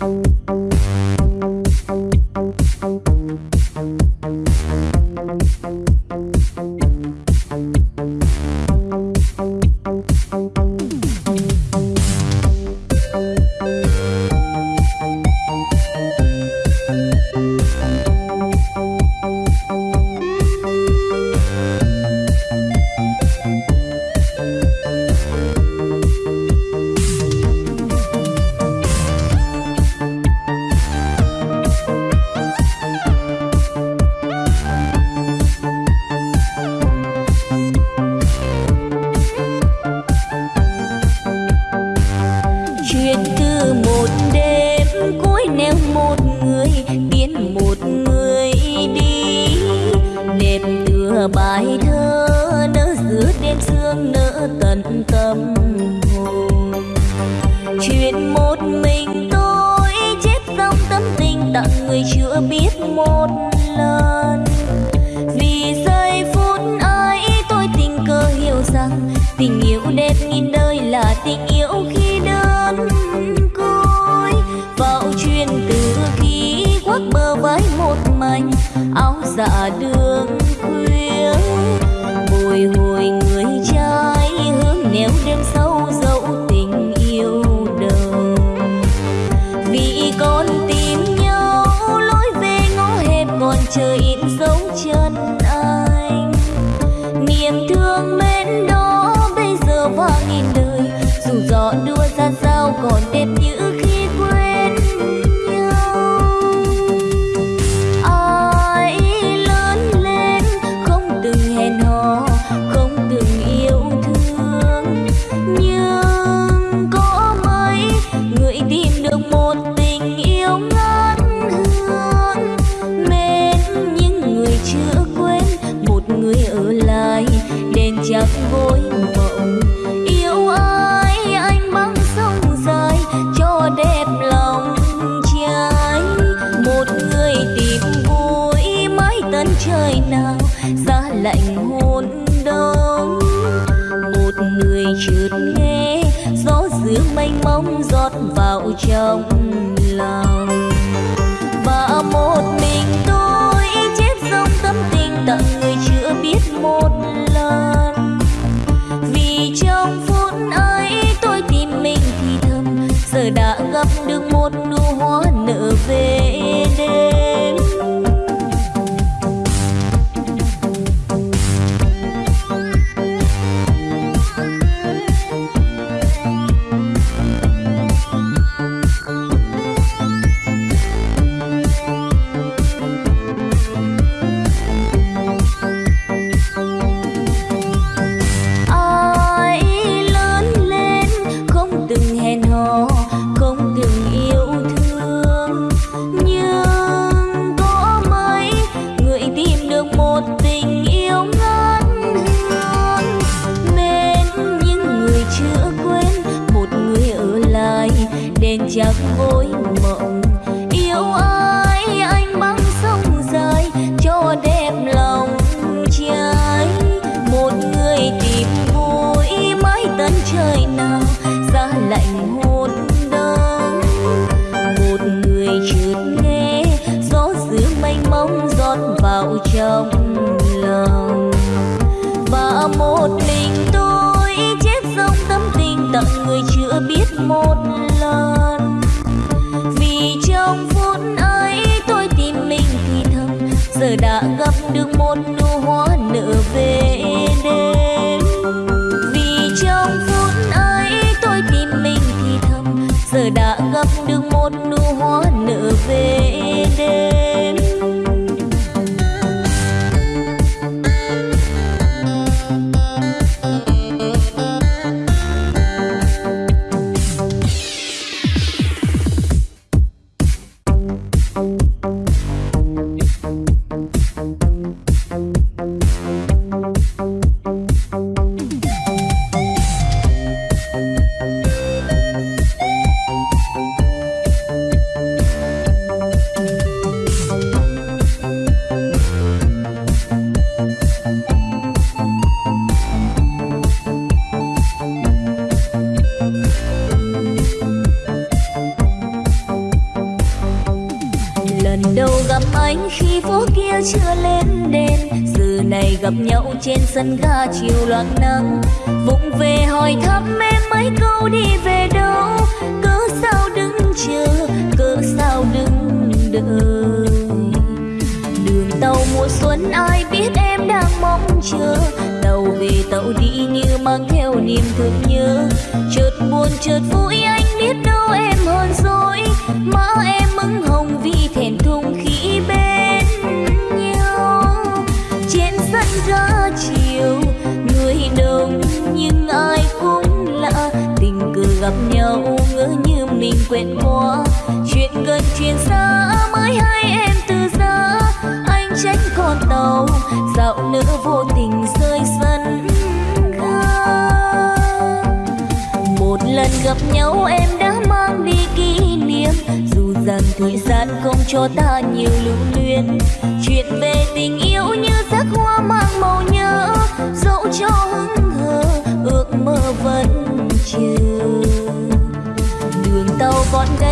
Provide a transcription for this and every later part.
안녕.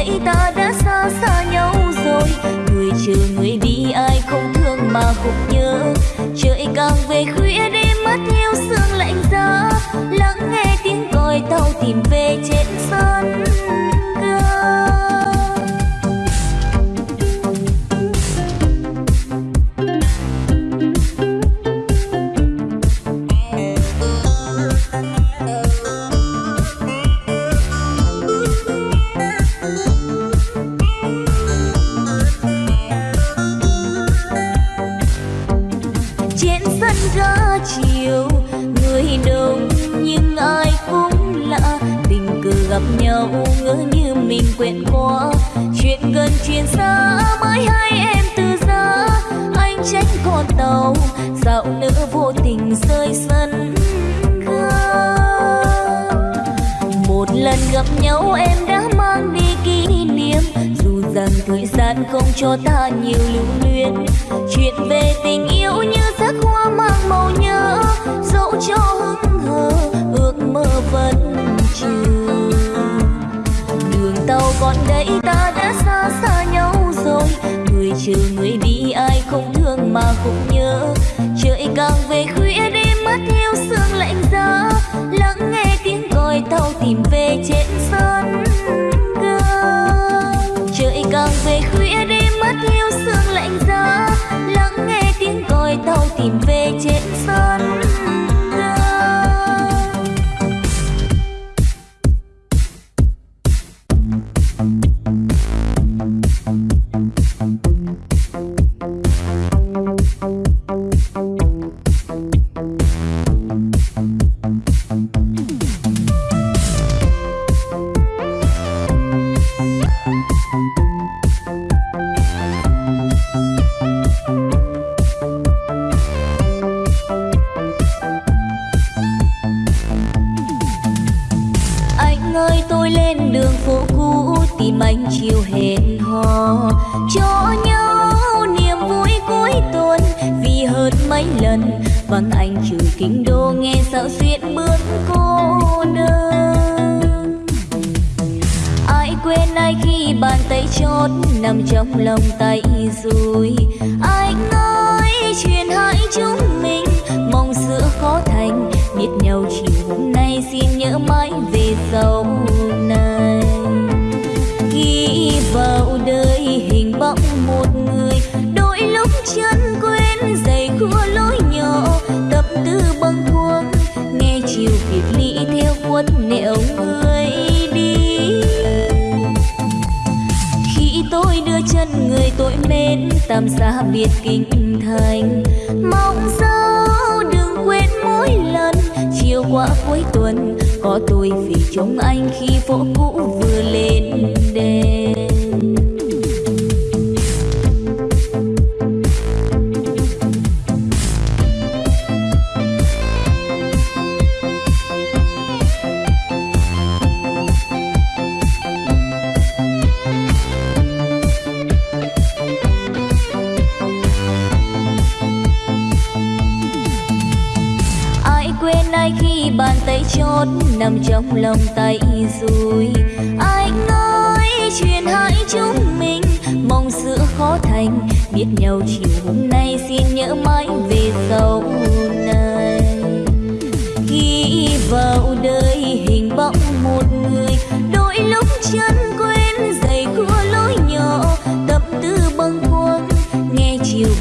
hỡi ta đã xa xa nhau rồi. Người chờ người đi ai không thương mà không nhớ. Trời càng về khuya đêm mất hiu sương lạnh giá. Lắng nghe tiếng gọi tàu tìm về trên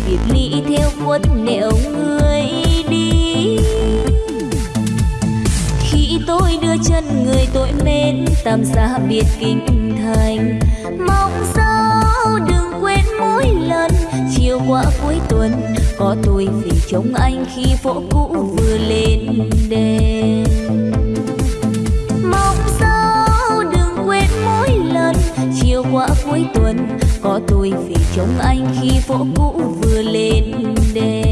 Biệt ly theo quất nẻo người đi. Khi tôi đưa chân người tôi mến tạm xa biệt kinh thành. Mong sao đừng quên mỗi lần, chiều qua cuối tuần, có tôi vì trông anh khi phố cũ vừa lên đèn mong sao đừng quên mỗi lần, chiều qua cuối tuần có tôi về trông anh khi phố cũ vừa lên đèn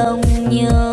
lòng nhớ.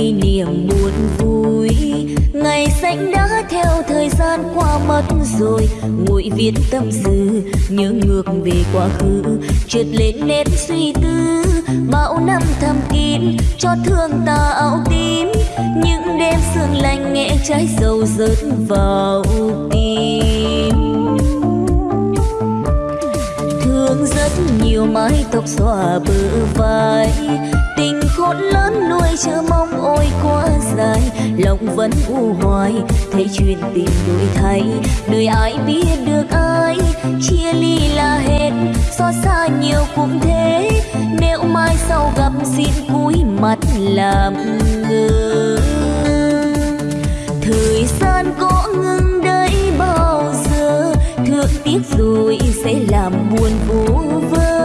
Kỷ niệm buồn vui. Ngày xanh đã theo thời gian qua mất rồi. Nguội viết tâm sự nhớ ngược về quá khứ. Trượt lên nét suy tư, bao năm thầm kín. Cho thương ta áo tím, những đêm sương lạnh nghe trái sầu rớt vào tim. Thương rất nhiều mái tóc xòa bờ vai tình khôn lớn nuôi chờ mong ôi quá dài. Lòng vẫn u hoài, thấy chuyện tình đổi thay đời ai biết được ai, chia ly là hết. Xót xa nhiều cũng thế, nếu mai sau gặp xin cúi mặt làm ngơ. Thời gian có ngừng đây bao giờ thương tiếc rồi sẽ làm buồn vô vơ.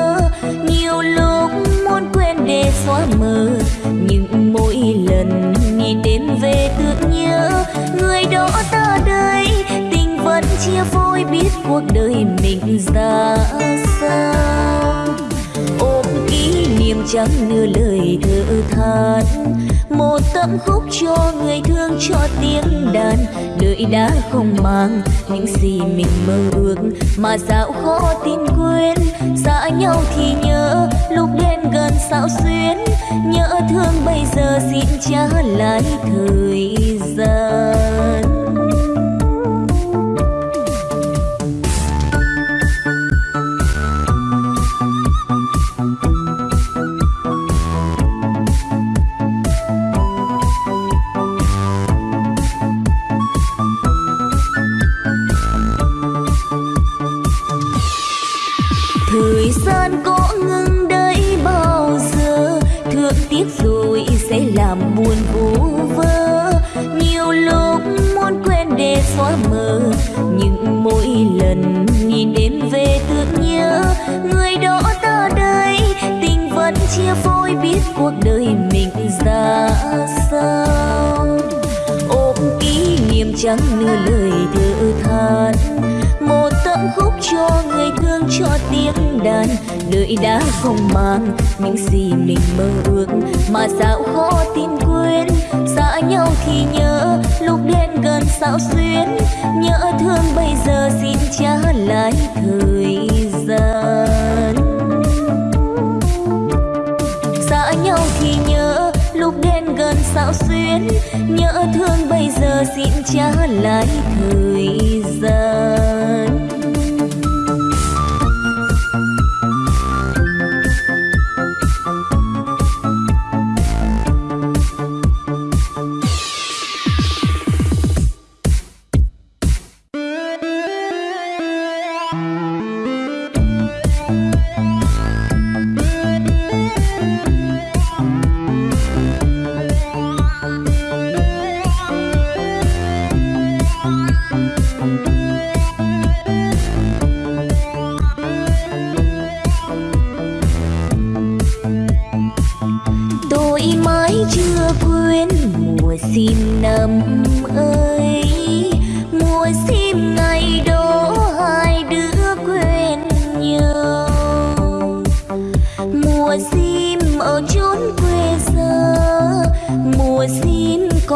Mơ. Mờ nhưng mỗi lần nghĩ đến về tưởng nhớ, người đó ta đây tình vẫn chia phôi biết cuộc đời mình ra sao. Ôm kỷ niệm chẳng nửa lời thở than, một tâm khúc cho người thương cho tiếng đàn. Đời đã không mang những gì mình mơ ước, mà sao khó tin quên. Xa nhau thì nhớ, lúc đến gần sao xuyên nhớ thương bây giờ xin trả lại thời gian.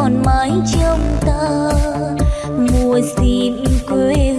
Còn mãi trong ta. Mùa xin quê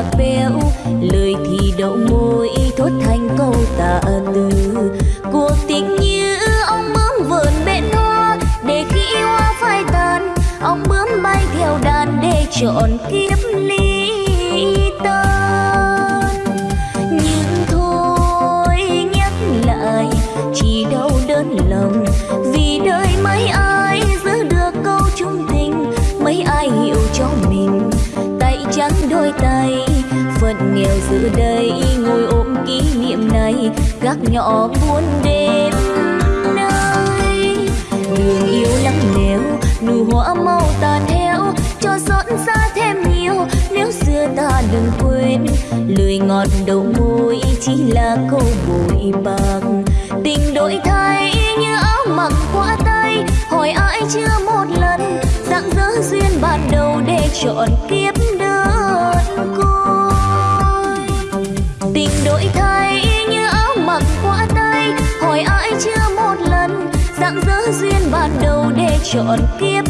bạc béo lời thì đậu môi, thốt thành câu tạ từ. Cuộc tình như ông bướm vườn bên hoa, để khi yêu hoa phai tàn, ông bướm bay theo đàn để chọn kiếp nghèo giữa đây ngồi ôm kỷ niệm này. Gác nhỏ buôn đêm nơi, đường yêu lắm nếu nụ hoa mau tàn héo, cho xót xa thêm nhiều. Nếu xưa ta đừng quên, lời ngọt đầu môi chỉ là câu bụi bạc tình đổi thay như áo mặc qua tay, hỏi ai chưa một lần dạng dỡ duyên ban đầu để chọn kiếp dạng dỡ duyên ban đầu để chọn kiếp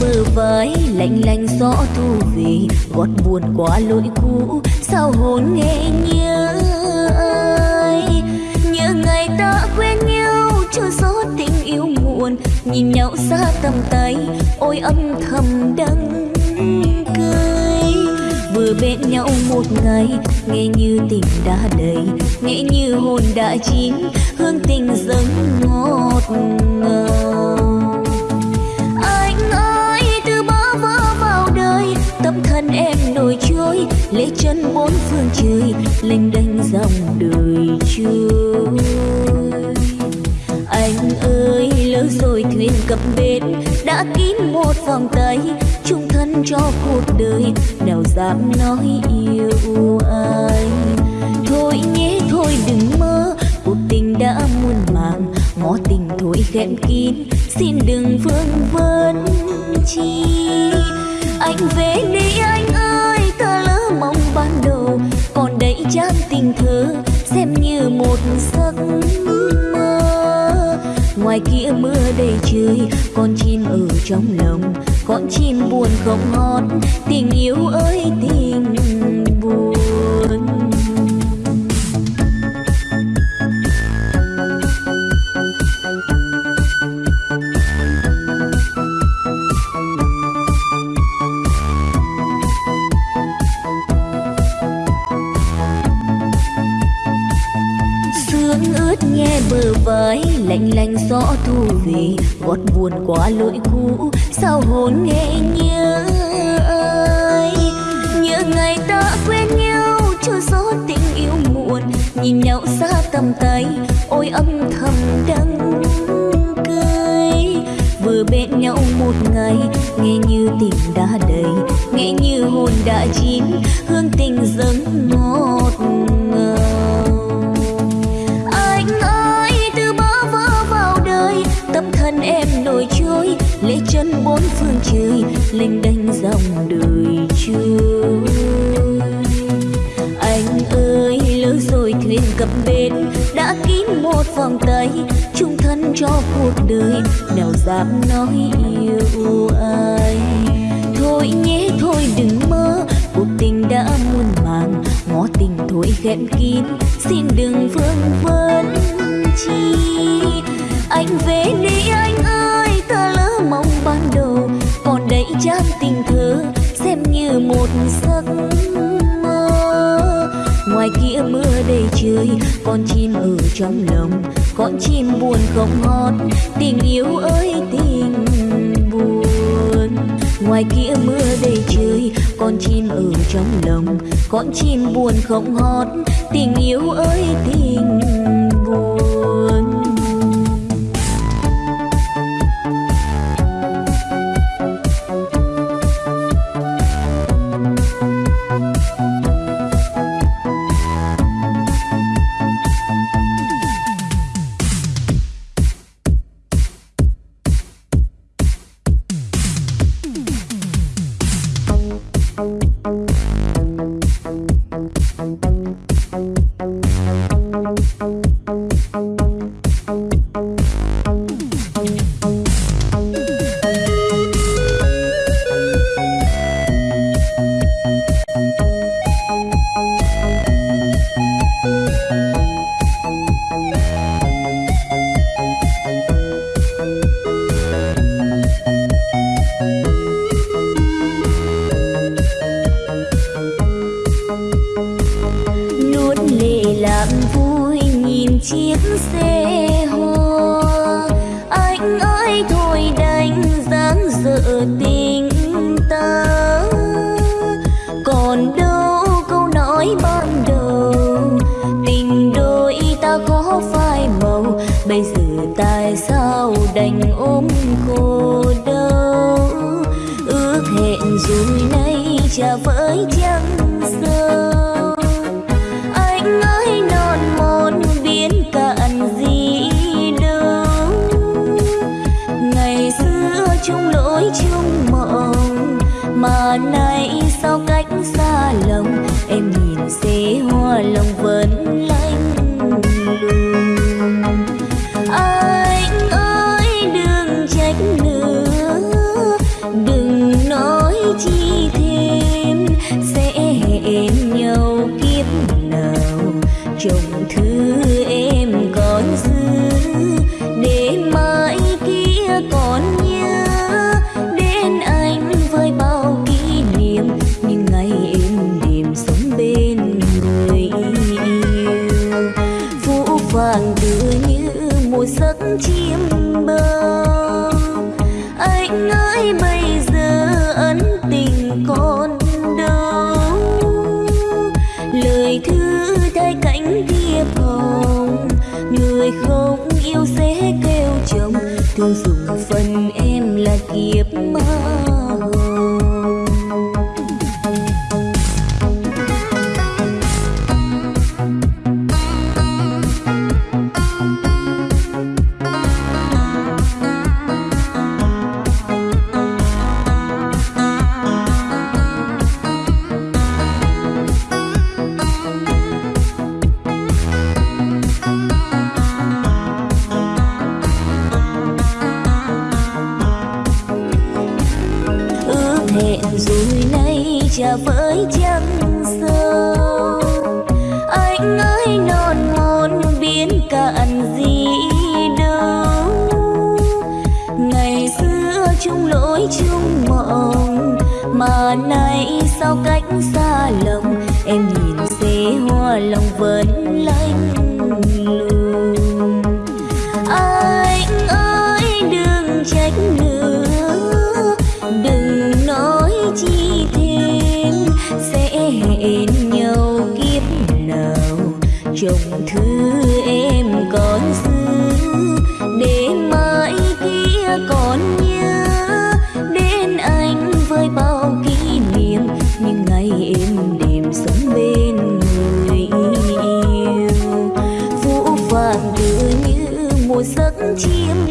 bờ vai lạnh lạnh gió thu vì vót buồn quá lỗi cũ, sao hồn nghe nhớ ai? Nhớ ngày ta quen nhau, chưa gió tình yêu muộn, nhìn nhau xa tầm tay, ôi âm thầm đắng cười. Vừa bên nhau một ngày, nghe như tình đã đầy, nghe như hồn đã chín, hương tình dâng ngọt ngào. Lễ chân bốn phương trời lênh đênh dòng đời trôi anh ơi, lỡ rồi thuyền cập bến, đã kín một vòng tay chung thân cho cuộc đời, nào dám nói yêu anh thôi nhé, thôi đừng mơ, cuộc tình đã muôn màng ngó tình thôi khép kín, xin đừng vương vấn chi. Anh về đi anh ơi ngoài kia mưa đầy trời, con chim ở trong lòng. Con chim buồn không hót, tình yêu ơi, tình buồn. Buồn quá lỗi cũ sao hồn nghe nhớ ai nhớ ngày ta quen nhau, chưa gió tình yêu muộn. Nhìn nhau xa tầm tay, ôi âm thầm đắng cười. Vừa bên nhau một ngày, nghe như tình đã đầy, nghe như hồn đã chín. Hương tình dâng ngọt ngào. Anh ơi, từ bao vỡ vào đời, tâm thân em lễ chân bốn phương trời, linh đanh dòng đời trôi anh ơi, lỡ rồi thuyền cập bến, đã kín một vòng tay chung thân cho cuộc đời, nào dám nói yêu ai. Thôi nhé, thôi đừng mơ, cuộc tình đã muôn màng, ngó tình thôi khép kín, xin đừng vương vấn chi. Anh về đi anh ơi đầy con chim ở trong lòng, con chim buồn không hót tình yêu ơi, tình buồn. Ngoài kia mưa đầy trời, con chim ở trong lòng, con chim buồn không hót tình yêu ơi, tình chiếc xe hoa anh ơi thôi đánh dáng dở tình ta còn đâu câu nói ban đầu, tình đôi ta có phai màu. Bây giờ tại sao đành ôm cô đâu ước hẹn rồi nay chả với chẳng chờ với trăng sâu anh ơi non môn biến cạn gì đâu ngày xưa chung lỗi chung mộng, mà nay sao cách xa lòng em nhìn xế hoa lòng vẫn 情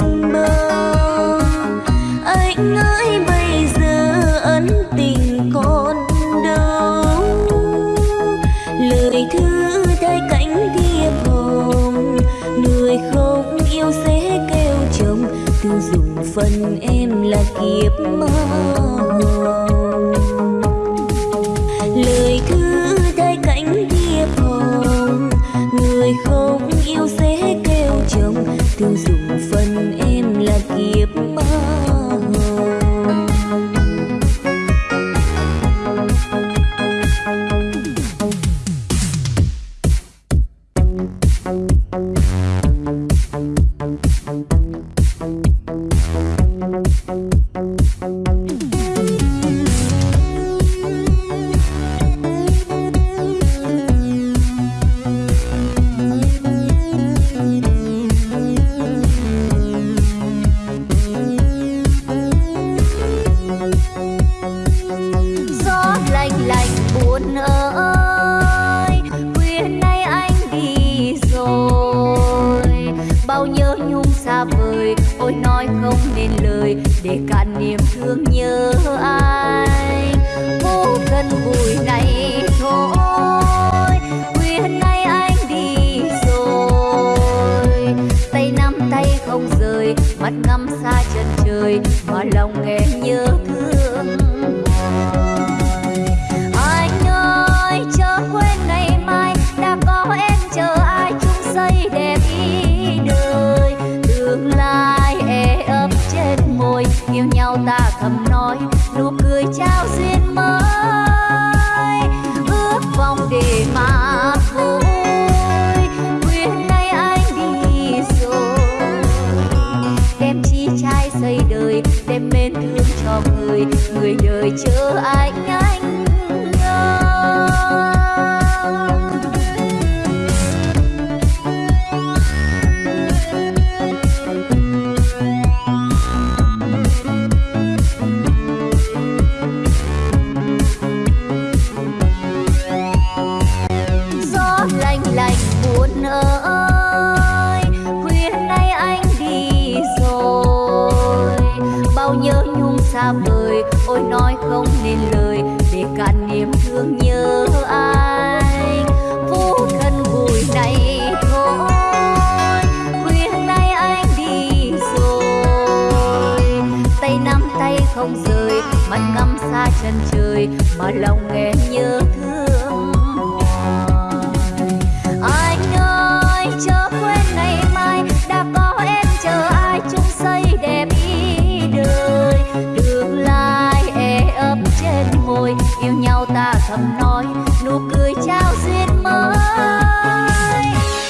thầm nói, nụ cười trao duyên mới.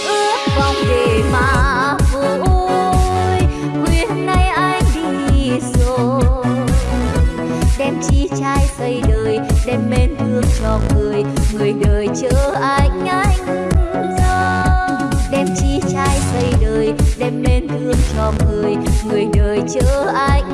Ước vọng để mà vui khuya nay anh đi rồi. Đem chi trai xây đời, đem mến thương cho người người đời chớ anh anh đem chi trai xây đời, đem mến thương cho người người đời chớ anh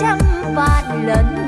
trăm vạn lần.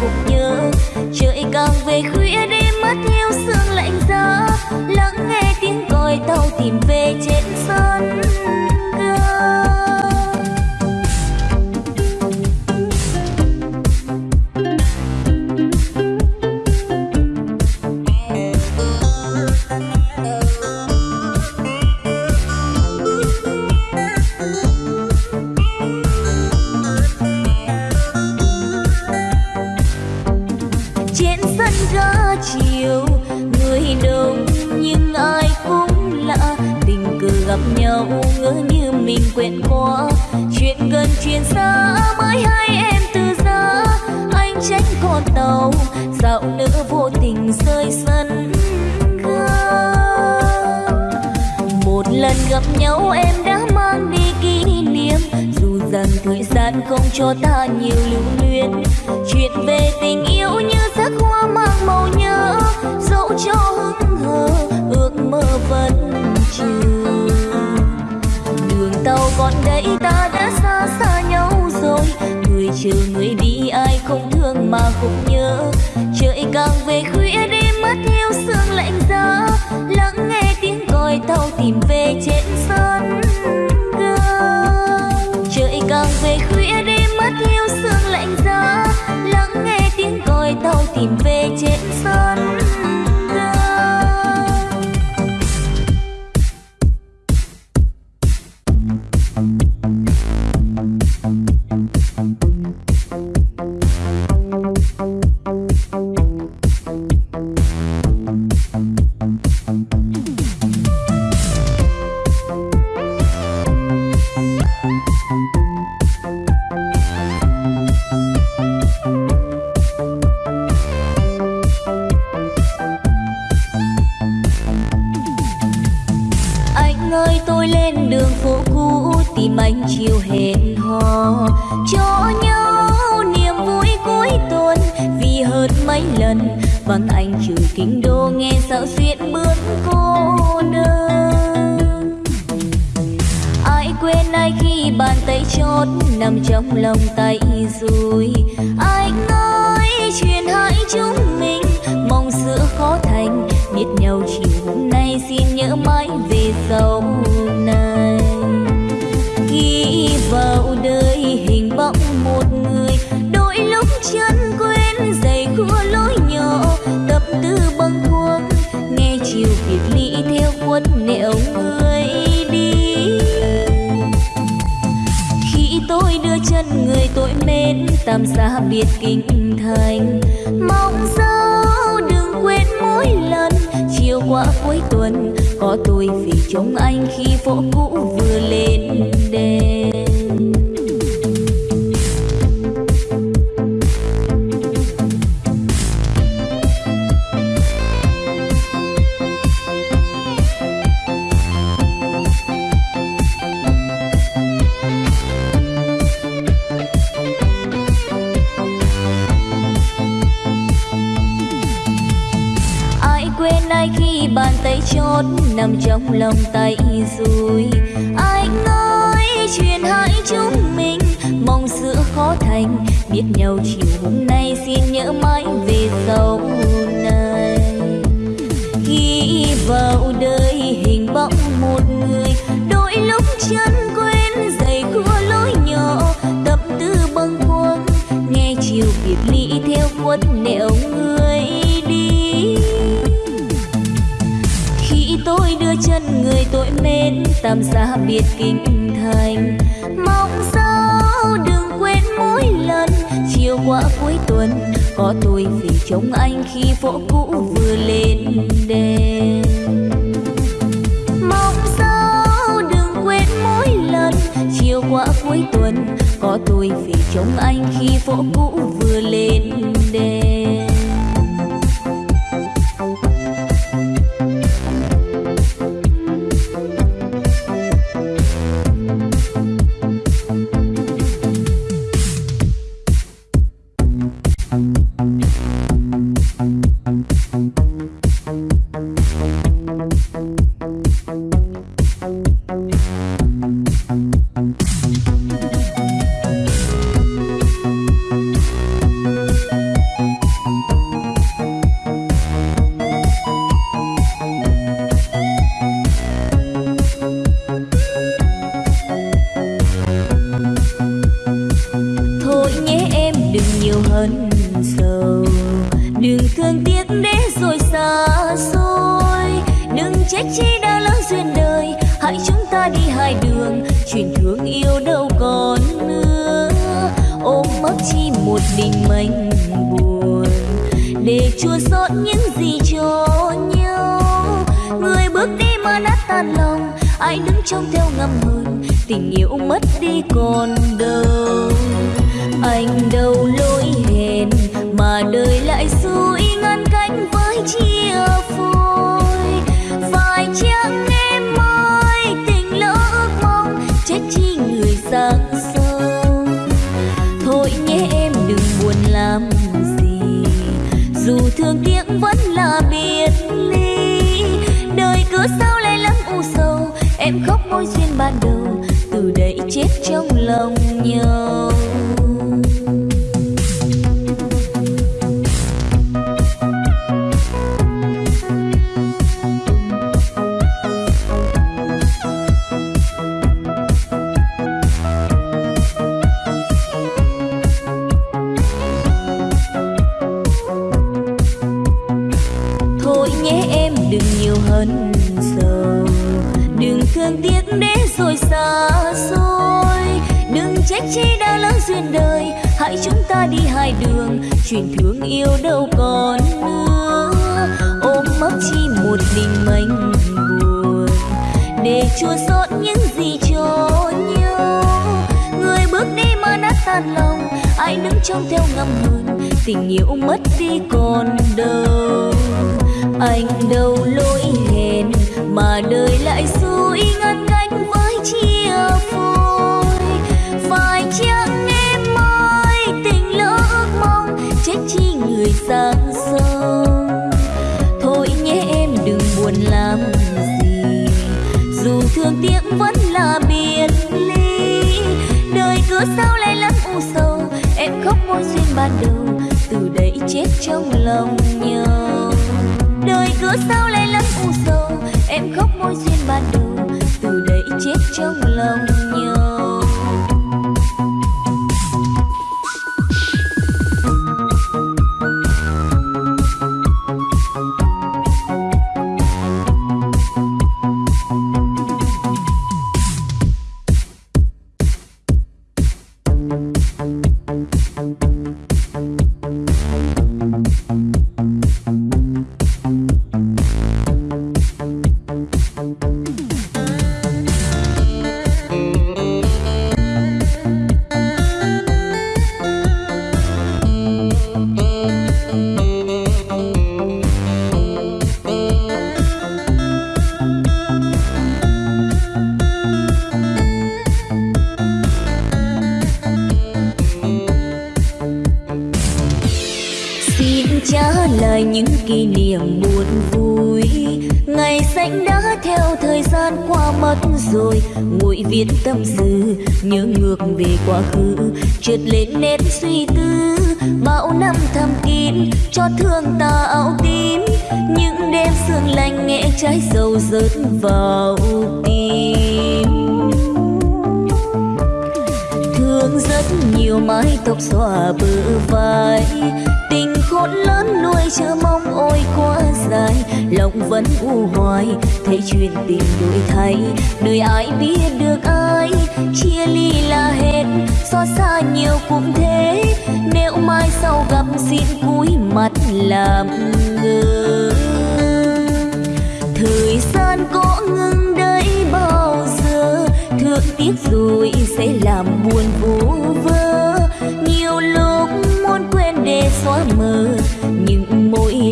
Thương nhớ. Trời càng về khuya đêm mất yêu sương lạnh giá lắng nghe tiếng còi tàu tìm về trên sân. bên đường phố cũ tìm anh chiều hẹn hò. Cho nhau niềm vui cuối tuần, vì hơn mấy lần vắng anh trừ kinh đô nghe dạo duyên bước cô đơn. Ai quên ai khi bàn tay chót nằm trong lòng tay rồi anh ơi chuyện hãy chúng mình, mong giữa khó thành, biết nhau chỉ tam xa biệt kinh thành. Mong sao đừng quên mỗi lần, chiều qua cuối tuần, có tôi vì chống anh khi phố cũ vừa lên đèn năm xa biệt kinh thành mong sao đừng quên mỗi lần, chiều qua cuối tuần, có tôi vì trông anh khi phố cũ vừa lên đèn mong sao đừng quên mỗi lần, chiều qua cuối tuần, có tôi vì trông anh khi phố cũ vừa lên đèn trong theo ngầm hờn tình yêu mất đi còn đâu. Anh đâu lỗi hẹn mà đời lại xui mối môi duyên ban đầu từ đây chết trong lòng nhau đời cứ sao lại lắm u sầu, em khóc môi duyên ban đầu từ đây chết trong lòng tâm sự, nhớ ngược về quá khứ. Trượt lên nét suy tư, bao năm thầm kín. Cho thương ta áo tím, những đêm sương lạnh nghe trái sầu rớt vào tim. Thương rất nhiều mái tóc xòa bờ vai. Tình khôn lớn nuôi chờ mong môi quá dài, lòng vẫn u hoài. Thấy chuyện tình đổi thay, đời ai biết được ai. Chia ly là hết, xót xa nhiều cũng thế. Nếu mai sau gặp xin cúi mặt làm ngơ. Thời gian có ngừng đây bao giờ? Thương tiếc rồi sẽ làm buồn vô vơ. Nhiều lúc muốn quên để xóa mờ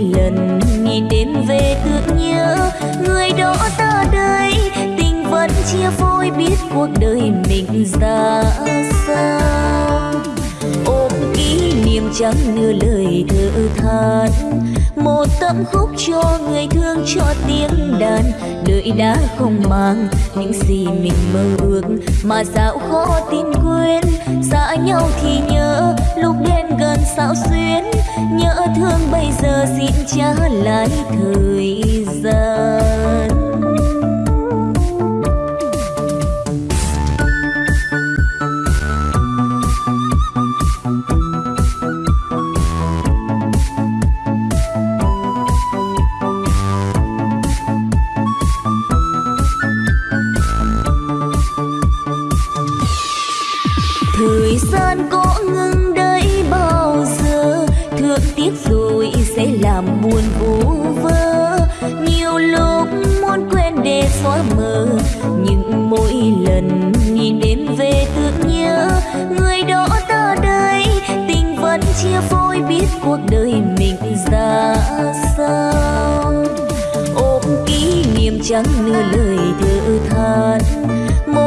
lần nhìn đêm về thương nhớ. Người đó ta đây tình vẫn chia phôi biết cuộc đời mình ra sao. Ôm kỷ niệm chẳng nửa lời thở than một tấm khúc cho người thương cho tiếng đàn. Đời đã không mang những gì mình mơ ước, mà sao khó tin quên. Xa nhau thì nhớ, lúc đêm gần sao xuyến. Nhớ thương bây giờ xin trả lại thời gian. Buồn vu vơ. Nhiều lúc muốn quên để xóa mờ, nhưng mỗi lần nhìn đêm về tưởng nhớ. Người đó ta đây tình vẫn chia phôi biết cuộc đời mình ra sao. Ôm kỷ niệm chẳng nửa lời thở than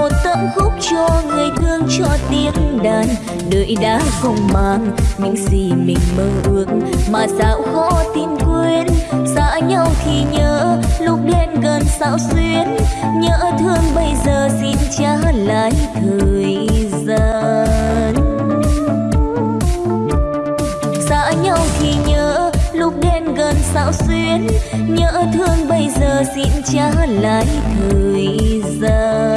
một tấm khúc cho người thương cho tiếng đàn. Đời đã không mang những gì mình mơ ước. Mà sao khó tin quên, xa nhau thì nhớ. Lúc đến gần sao xuyên nhớ thương bây giờ xin trả lại thời gian. Xa nhau thì nhớ, lúc đến gần sao xuyên nhớ thương bây giờ xin trả lại thời gian.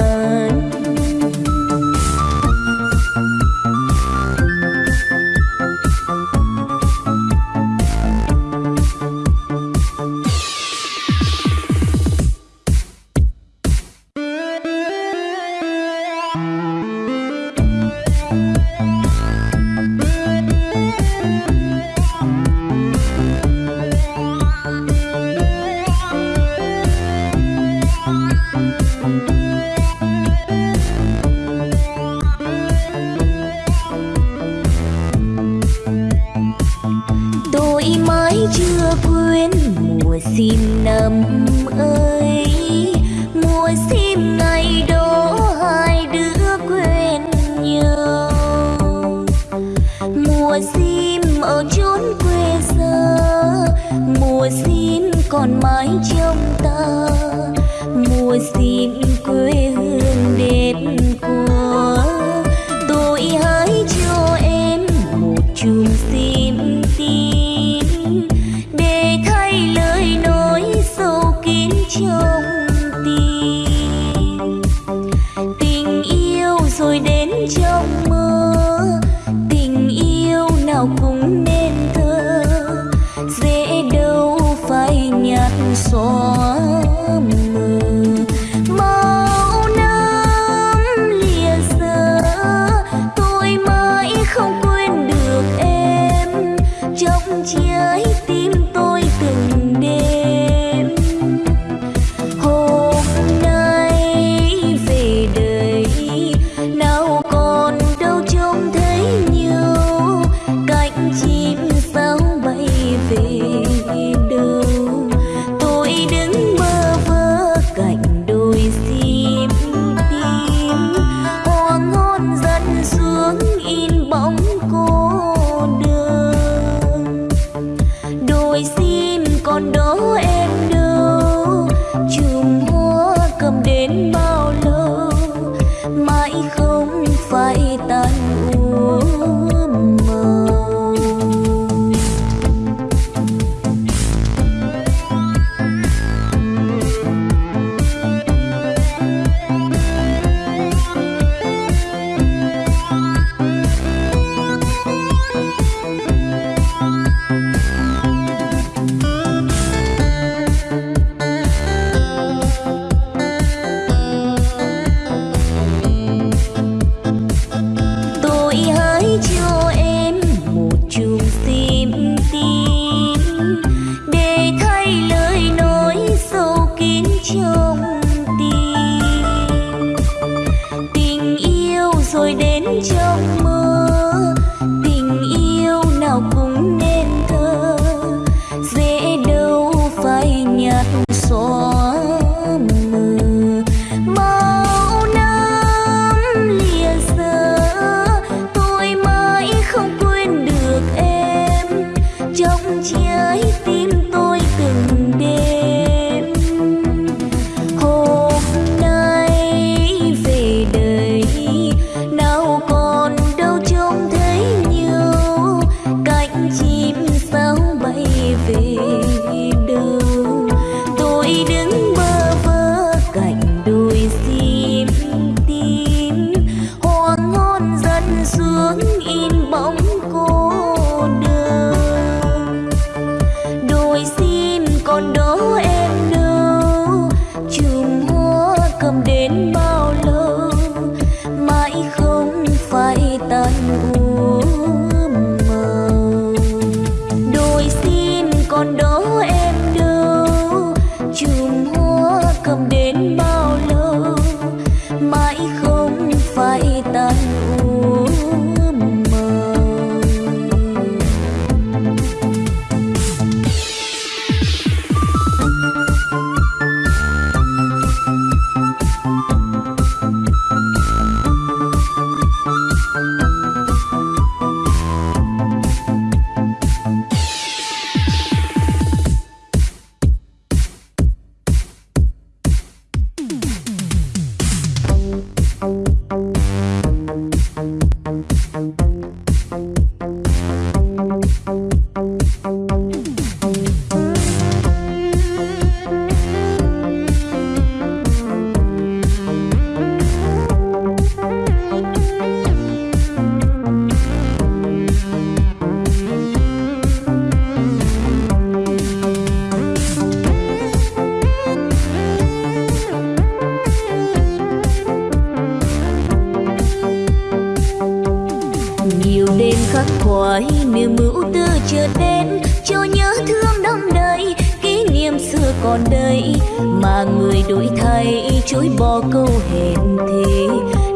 Đổi thay chối bỏ câu hẹn thề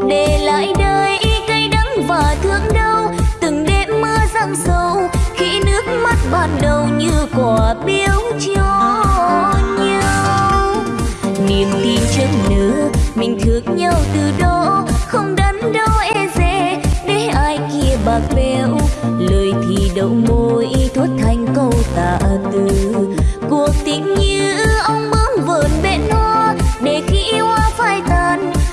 để lại đây cay đắng và thương đau, từng đêm mưa giăng sâu, khi nước mắt ban đầu như quả biếu cho nhau. Niềm tin chân nỡ mình thương nhau từ đó, không đắn đo e dè, để ai kia bạc bẽo. Lời thì đầu môi thốt thành câu tạ từ, cuộc tình như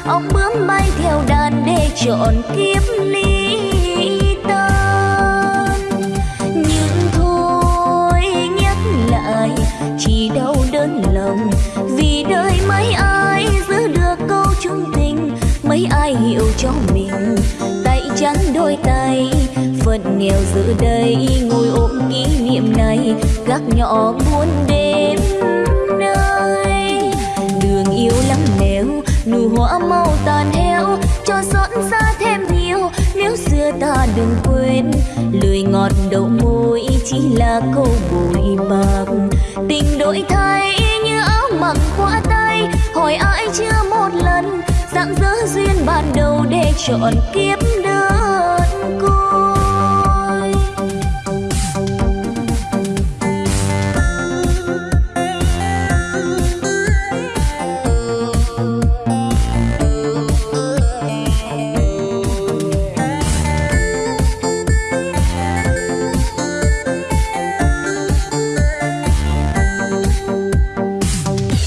ông bướm bay theo đàn để chọn kiếp ly tan nhưng thôi nhắc lại, chỉ đau đớn lòng. Vì đời mấy ai giữ được câu chung tình, mấy ai hiểu cho mình. Tay trắng đôi tay, phận nghèo giữa đây. Ngồi ôm kỷ niệm này, gác nhỏ buôn đêm. Ngọt đầu môi chỉ là câu bụi bạc. Tình đổi thay như áo mặc qua tay, hỏi ai chưa một lần dạng dỡ duyên ban đầu để chọn kiếp.